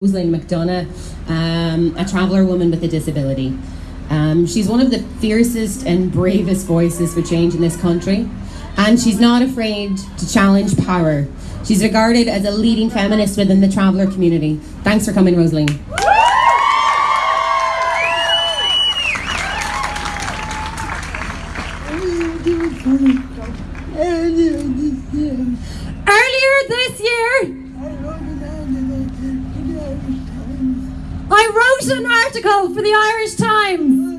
Rosaleen McDonagh, um, a traveller woman with a disability. Um, she's one of the fiercest and bravest voices for change in this country, and she's not afraid to challenge power. She's regarded as a leading feminist within the traveller community. Thanks for coming, Rosalind. Earlier this year, wrote an article for the Irish Times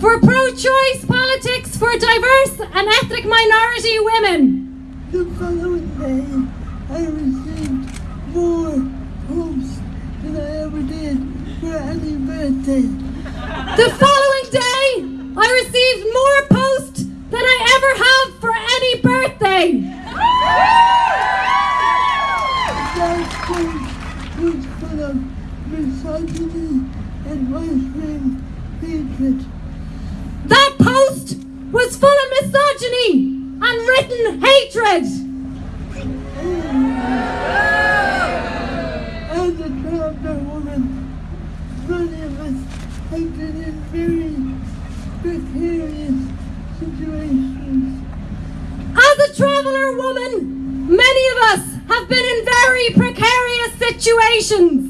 for pro-choice politics for diverse and ethnic minority women. The following day, I received more posts than I ever did for any birthday. The following misogyny and right-wing hatred. That post was full of misogyny and written hatred. As a traveler woman, many of us have been in very precarious situations. As a traveller woman, many of us have been in very precarious situations.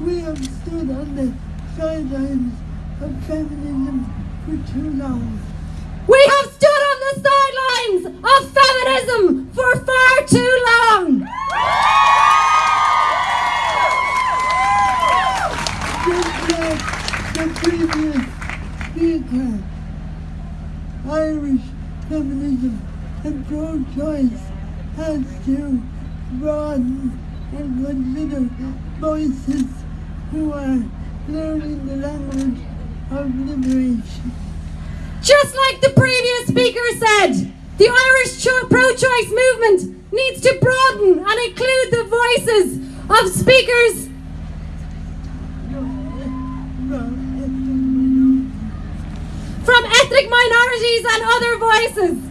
We have stood on the sidelines of feminism for too long. We have stood on the sidelines of feminism for far too long. Just like the previous speaker, Irish feminism and pro-choice has to broaden and consider voices who are learning the language of liberation. Just like the previous speaker said, the Irish pro-choice movement needs to broaden and include the voices of speakers from ethnic minorities and other voices.